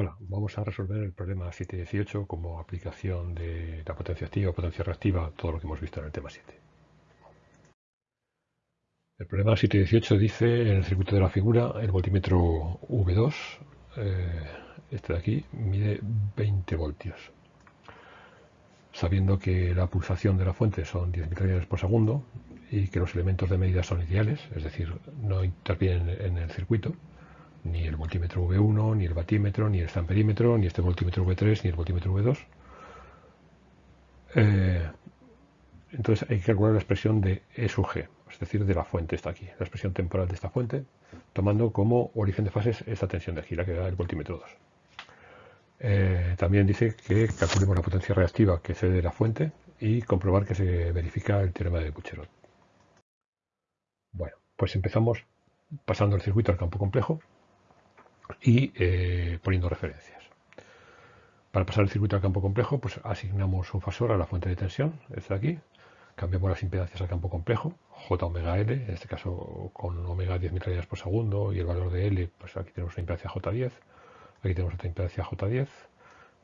Hola, vamos a resolver el problema 718 como aplicación de la potencia activa, potencia reactiva, todo lo que hemos visto en el tema 7. El problema 718 dice en el circuito de la figura el voltímetro V2, eh, este de aquí, mide 20 voltios. Sabiendo que la pulsación de la fuente son 10.000 radianes por segundo y que los elementos de medida son ideales, es decir, no intervienen en el circuito, ni el voltímetro V1, ni el batímetro, ni el amperímetro, ni este voltímetro V3, ni el voltímetro V2. Eh, entonces hay que calcular la expresión de E sub G, es decir, de la fuente está aquí, la expresión temporal de esta fuente, tomando como origen de fases esta tensión de aquí, la que da el voltímetro 2. Eh, también dice que calculemos la potencia reactiva que cede la fuente y comprobar que se verifica el teorema de Bucherot. Bueno, pues empezamos pasando el circuito al campo complejo y eh, poniendo referencias. Para pasar el circuito al campo complejo, pues asignamos un fasor a la fuente de tensión, este de aquí, cambiamos las impedancias al campo complejo, J omega L, en este caso con omega 10.000 radianes por segundo y el valor de L, pues aquí tenemos una impedancia J10, aquí tenemos otra impedancia J10,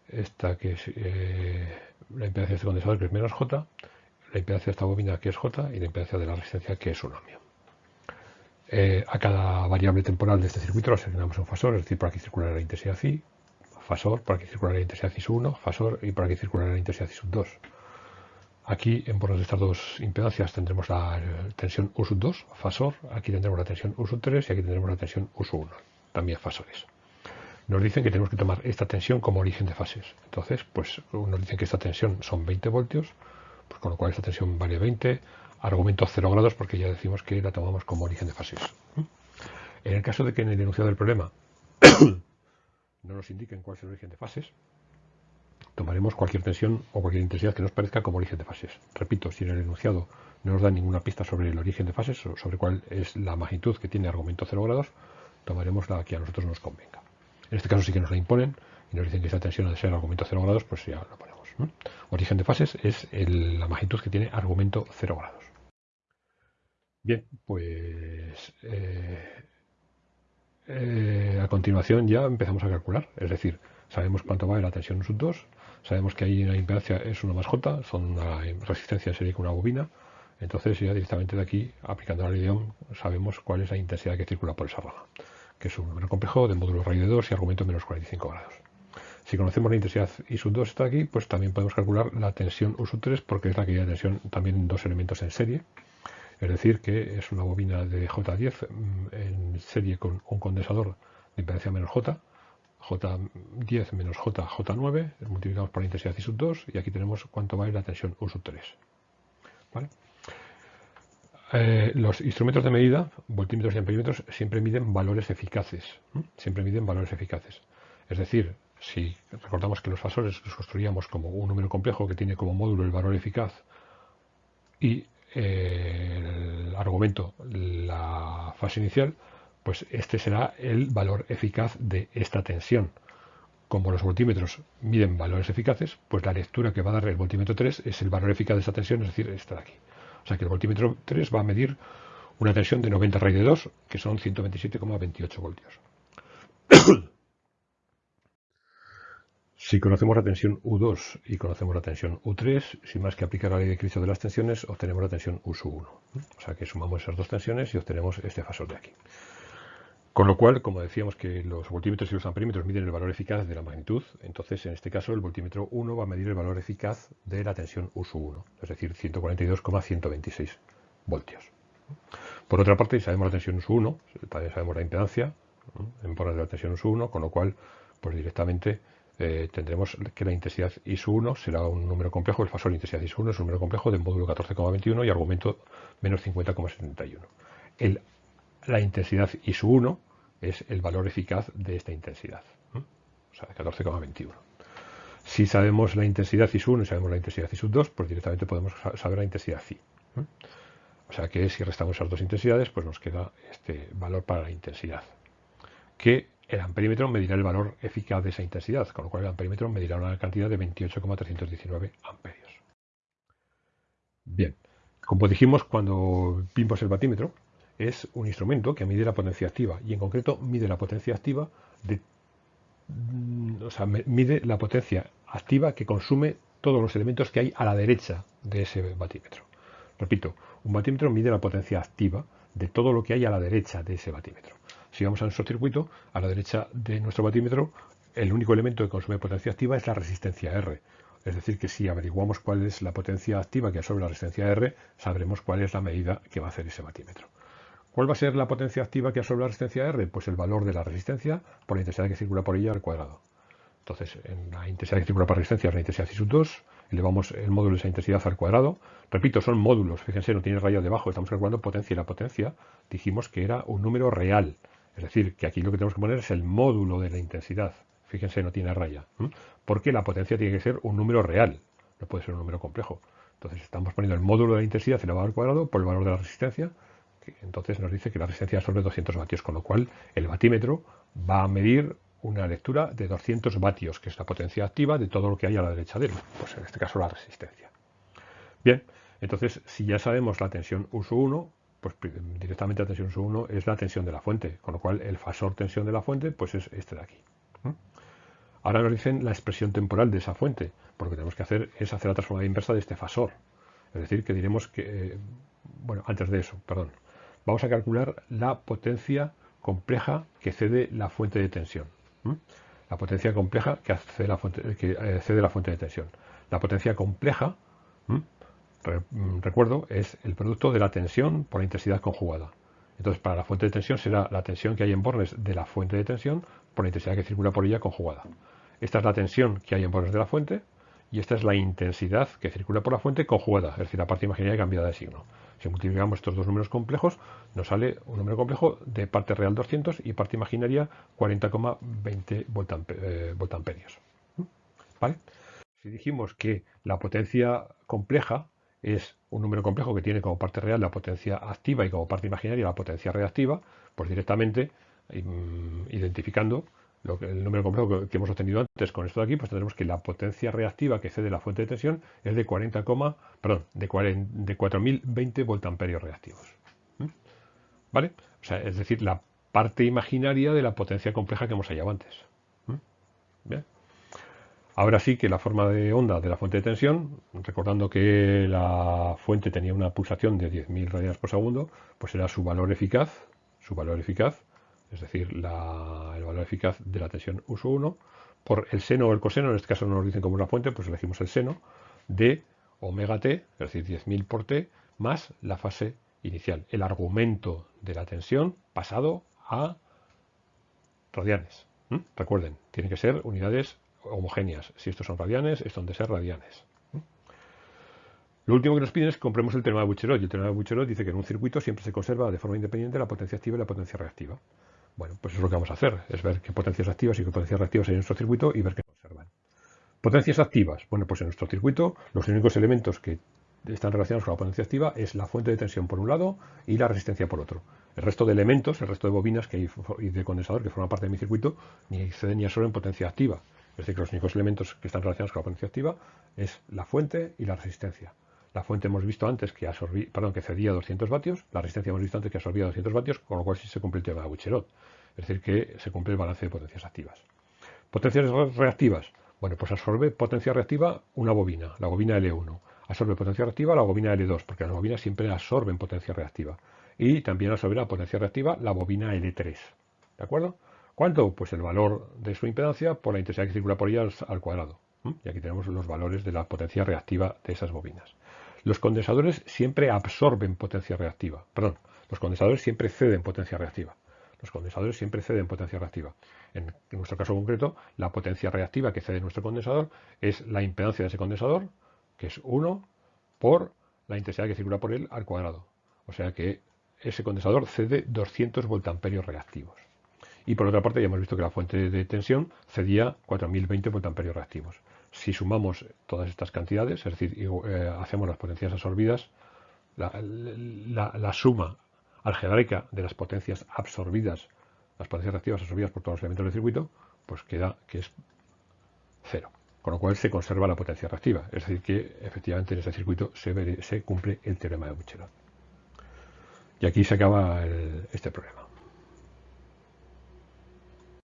esta que es eh, la impedancia de este condensador que es menos J, la impedancia de esta bobina que es J y la impedancia de la resistencia que es 1 ohmio. Eh, a cada variable temporal de este circuito le asignamos un fasor, es decir, por aquí circulará la intensidad I, fasor, por aquí circulará la intensidad I 1, fasor y por aquí circulará la intensidad I 2. Aquí, en bordes de estas dos impedancias, tendremos la tensión U 2, fasor, aquí tendremos la tensión U 3 y aquí tendremos la tensión U 1, también fasores. Nos dicen que tenemos que tomar esta tensión como origen de fases. Entonces, pues nos dicen que esta tensión son 20 voltios, pues con lo cual esta tensión vale 20, argumento 0 grados porque ya decimos que la tomamos como origen de fases. En el caso de que en el enunciado del problema no nos indiquen cuál es el origen de fases, tomaremos cualquier tensión o cualquier intensidad que nos parezca como origen de fases. Repito, si en el enunciado no nos da ninguna pista sobre el origen de fases o sobre cuál es la magnitud que tiene argumento 0 grados, tomaremos la que a nosotros nos convenga. En este caso sí que nos la imponen y nos dicen que esta tensión ha de ser argumento 0 grados, pues ya la ponemos. Origen de fases es la magnitud que tiene argumento 0 grados. Bien, pues eh, eh, a continuación ya empezamos a calcular, es decir, sabemos cuánto vale la tensión sub 2, sabemos que ahí la impedancia es 1 más J, son una resistencia en serie con una bobina, entonces ya directamente de aquí, aplicando la ley sabemos cuál es la intensidad que circula por esa rama, que es un número complejo de módulo raíz de 2 y argumento menos 45 grados. Si conocemos la intensidad I sub 2 está aquí, pues también podemos calcular la tensión U sub 3 porque es la que ya tensión también en dos elementos en serie, es decir, que es una bobina de J10 mm, en serie con un condensador de impedancia menos J, J10 menos J, J9, multiplicamos por la intensidad I sub 2 y aquí tenemos cuánto vale la tensión U sub 3. Eh, los instrumentos de medida, voltímetros y amperímetros, siempre miden valores eficaces. Siempre miden valores eficaces. Es decir, si recordamos que los fasores los construíamos como un número complejo que tiene como módulo el valor eficaz y el argumento, la fase inicial, pues este será el valor eficaz de esta tensión. Como los voltímetros miden valores eficaces, pues la lectura que va a dar el voltímetro 3 es el valor eficaz de esta tensión, es decir, esta de aquí. O sea que el voltímetro 3 va a medir una tensión de 90 raíz de 2, que son 127,28 voltios. Si conocemos la tensión U2 y conocemos la tensión U3, sin más que aplicar la ley de Cristo de las tensiones, obtenemos la tensión U1. O sea que sumamos esas dos tensiones y obtenemos este fasor de aquí. Con lo cual, como decíamos que los voltímetros y los amperímetros miden el valor eficaz de la magnitud, entonces en este caso el voltímetro 1 va a medir el valor eficaz de la tensión U1, es decir, 142,126 voltios. Por otra parte, sabemos la tensión U1, también sabemos la impedancia en de la tensión U1, con lo cual, pues directamente eh, tendremos que la intensidad IS1 será un número complejo, el fasor intensidad IS1 es un número complejo de módulo 14,21 y argumento menos 50,71. La intensidad IS1 es el valor eficaz de esta intensidad, o sea, 14,21. Si sabemos la intensidad IS1 y sabemos la intensidad IS2, pues directamente podemos saber la intensidad I. O sea que si restamos esas dos intensidades, pues nos queda este valor para la intensidad, que el amperímetro medirá el valor eficaz de esa intensidad, con lo cual el amperímetro medirá una cantidad de 28,319 amperios. Bien, como dijimos cuando vimos el batímetro, es un instrumento que mide la potencia activa y en concreto mide la potencia activa de, o sea, mide la potencia activa que consume todos los elementos que hay a la derecha de ese batímetro. Repito, un batímetro mide la potencia activa de todo lo que hay a la derecha de ese batímetro. Si vamos a nuestro circuito, a la derecha de nuestro batímetro, el único elemento que consume potencia activa es la resistencia R. Es decir, que si averiguamos cuál es la potencia activa que absorbe la resistencia R, sabremos cuál es la medida que va a hacer ese batímetro. ¿Cuál va a ser la potencia activa que absorbe la resistencia R? Pues el valor de la resistencia por la intensidad que circula por ella al cuadrado. Entonces, en la intensidad que circula por resistencia es la intensidad C 2, elevamos el módulo de esa intensidad al cuadrado. Repito, son módulos, fíjense, no tiene raya debajo, estamos calculando potencia y la potencia dijimos que era un número real. Es decir, que aquí lo que tenemos que poner es el módulo de la intensidad. Fíjense, no tiene raya. Porque la potencia tiene que ser un número real, no puede ser un número complejo. Entonces estamos poniendo el módulo de la intensidad elevado al cuadrado por el valor de la resistencia, que entonces nos dice que la resistencia es sobre 200 vatios, con lo cual el batímetro va a medir una lectura de 200 vatios, que es la potencia activa de todo lo que hay a la derecha de él, pues en este caso la resistencia. Bien, entonces si ya sabemos la tensión uso 1, pues directamente la tensión uso 1 es la tensión de la fuente, con lo cual el fasor tensión de la fuente pues es este de aquí. Ahora nos dicen la expresión temporal de esa fuente, porque lo que tenemos que hacer es hacer la transformada inversa de este fasor. Es decir, que diremos que, eh, bueno, antes de eso, perdón, vamos a calcular la potencia compleja que cede la fuente de tensión. La potencia compleja que, la fuente, que eh, cede la fuente de tensión. La potencia compleja, mm, recuerdo, es el producto de la tensión por la intensidad conjugada. Entonces, para la fuente de tensión será la tensión que hay en bornes de la fuente de tensión por la intensidad que circula por ella conjugada. Esta es la tensión que hay en bornes de la fuente y esta es la intensidad que circula por la fuente conjugada, es decir, la parte imaginaria cambiada de signo. Si multiplicamos estos dos números complejos, nos sale un número complejo de parte real 200 y parte imaginaria 40,20 eh, voltamperios. ¿Mm? ¿Vale? Si dijimos que la potencia compleja es un número complejo que tiene como parte real la potencia activa y como parte imaginaria la potencia reactiva, pues directamente identificando el número complejo que, hemos obtenido antes con esto de aquí, pues tendremos que la potencia reactiva que cede la fuente de tensión es de 40, perdón, de, 4020 voltamperios reactivos. ¿Mm? ¿Vale? O sea, es decir, la parte imaginaria de la potencia compleja que hemos hallado antes. ¿Mm? Bien. Ahora sí que la forma de onda de la fuente de tensión, recordando que la fuente tenía una pulsación de 10.000 radianes por segundo, pues era su valor eficaz, su valor eficaz, es decir, el valor eficaz de la tensión uso 1, por el seno o el coseno, en este caso no nos dicen como una fuente, pues elegimos el seno, de omega t, es decir, 10.000 por t, más la fase inicial, el argumento de la tensión pasado a radianes. Recuerden, tienen que ser unidades homogéneas. Si estos son radianes, esto han de ser radianes. Lo último que nos piden es que compremos el teorema de Bucherot. Y el teorema de Bucherot dice que en un circuito siempre se conserva de forma independiente la potencia activa y la potencia reactiva. Bueno, pues eso es lo que vamos a hacer, es ver qué potencias activas y qué potencias reactivas hay en nuestro circuito y ver qué conservan. Potencias activas. Bueno, pues en nuestro circuito los únicos elementos que están relacionados con la potencia activa es la fuente de tensión por un lado y la resistencia por otro. El resto de elementos, el resto de bobinas que hay y de condensador que forman parte de mi circuito, ni exceden ni absorben potencia activa. Es decir, que los únicos elementos que están relacionados con la potencia activa es la fuente y la resistencia. La fuente hemos visto antes que, absorbí, perdón, que cedía 200 vatios, la resistencia hemos visto antes que absorbía 200 vatios, con lo cual sí se cumple el tema de Bucherot. Es decir, que se cumple el balance de potencias activas. Potencias reactivas. Bueno, pues absorbe potencia reactiva una bobina, la bobina L1. Absorbe potencia reactiva la bobina L2, porque las bobinas siempre absorben potencia reactiva. Y también absorbe potencia reactiva la bobina L3. ¿De acuerdo? ¿Cuánto? Pues el valor de su impedancia por la intensidad que circula por ella al cuadrado. Y aquí tenemos los valores de la potencia reactiva de esas bobinas. Los condensadores siempre absorben potencia reactiva. Perdón, los condensadores siempre ceden potencia reactiva. Los condensadores siempre ceden potencia reactiva. En, nuestro caso concreto, la potencia reactiva que cede nuestro condensador es la impedancia de ese condensador, que es 1 por la intensidad que circula por él al cuadrado. O sea que ese condensador cede 200 voltamperios reactivos. Y por otra parte ya hemos visto que la fuente de tensión cedía 4020 voltamperios reactivos. Si sumamos todas estas cantidades, es decir, eh, hacemos las potencias absorbidas, la, suma algebraica de las potencias absorbidas, las potencias reactivas absorbidas por todos los elementos del circuito, pues queda que es cero. Con lo cual se conserva la potencia reactiva. Es decir, que efectivamente en este circuito se, cumple el teorema de Bucherot. Y aquí se acaba este problema.